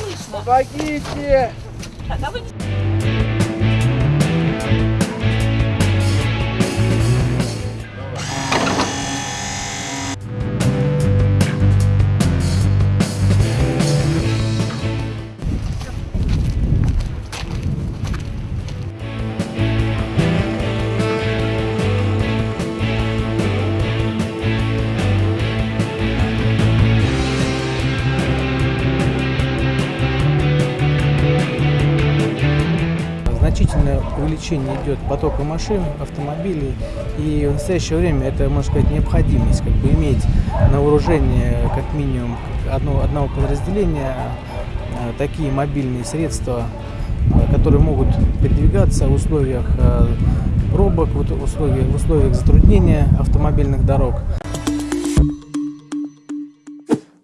слышно. Помогите! Так, вы... Значительное увеличение идет потока машин, автомобилей. И в настоящее время это, можно сказать, необходимость как бы иметь на вооружении как минимум одно, одного подразделения э, такие мобильные средства, э, которые могут передвигаться в условиях э, пробок, в условиях, в условиях затруднения автомобильных дорог.